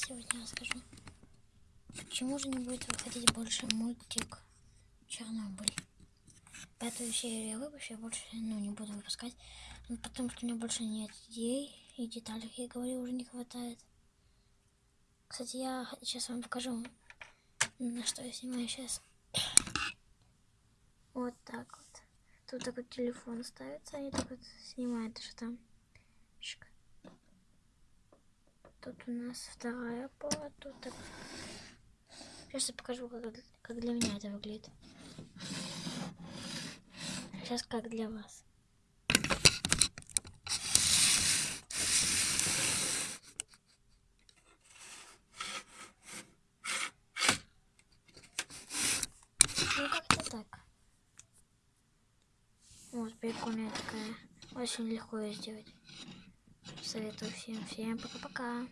сегодня расскажу. Почему же не будет выходить больше мультик Чернобыль? Пятую серию я выпущу, я больше ну, не буду выпускать. Ну, потому что у меня больше нет идей и деталей, я говорю, уже не хватает. Кстати, я сейчас вам покажу, на что я снимаю сейчас. Вот так вот. Тут такой телефон ставится, и так вот снимает, что там. Тут у нас вторая пара, тут так. Сейчас я покажу, как, как для меня это выглядит. Сейчас как для вас. Ну как-то так. Вот, прикольная такая. Очень легко ее сделать. Советую всем. Всем пока-пока.